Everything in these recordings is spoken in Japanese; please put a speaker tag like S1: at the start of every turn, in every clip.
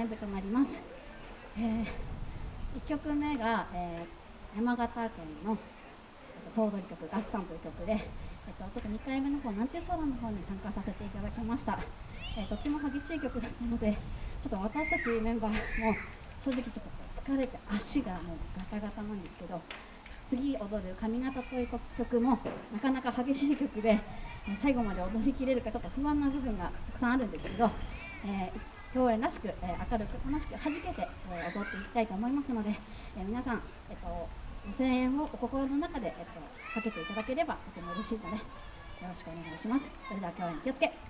S1: 演舞となります、えー、1曲目が、えー、山形県の総踊り曲「合算」という曲で、えっと、ちょっと2回目の方「なんちゅう空」の方に参加させていただきました、えー、どっちも激しい曲だったのでちょっと私たちメンバーも正直ちょっと疲れて足がもうガタガタなんですけど次踊る「髪型」という曲もなかなか激しい曲で最後まで踊りきれるかちょっと不安な部分がたくさんあるんですけど、えー、共演らしく、え、明るく楽しく弾けて、え、踊っていきたいと思いますので、え皆さん、えっとご声援をお心の中で、えっと、かけていただければとても嬉しいのでよろしくお願いします。それでは共演気をつけ。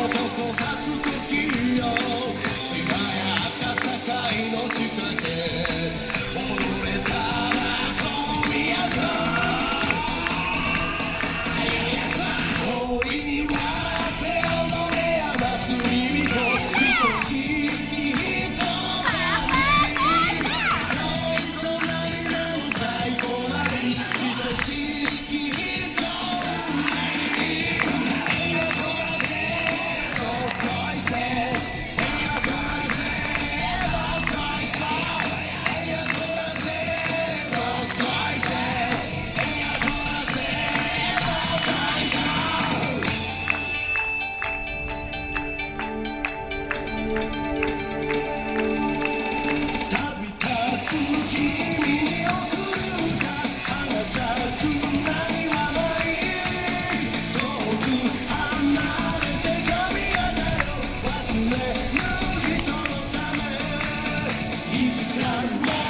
S2: もどこ
S3: かつ One more.